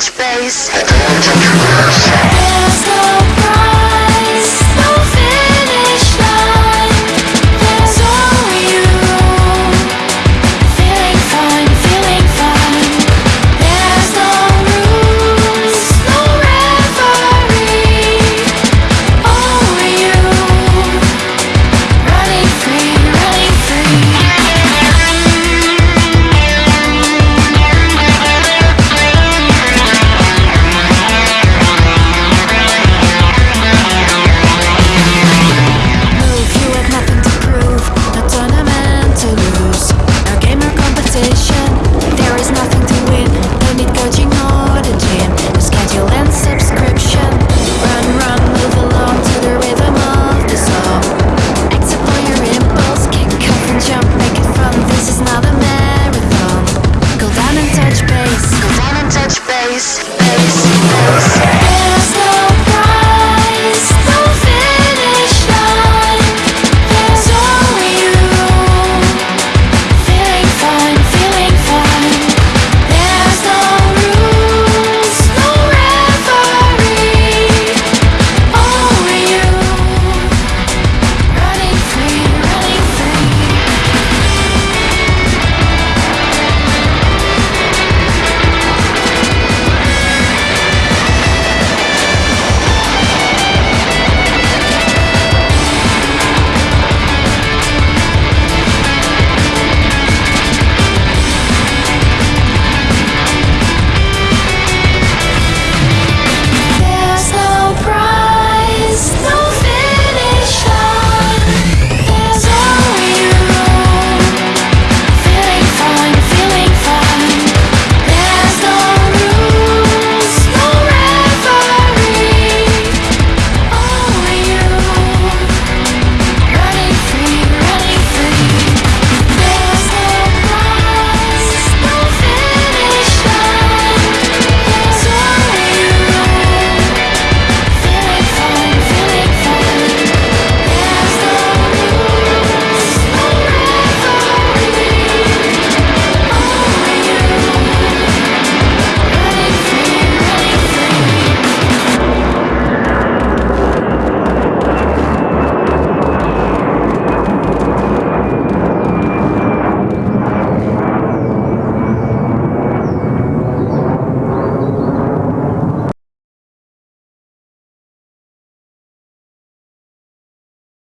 touch base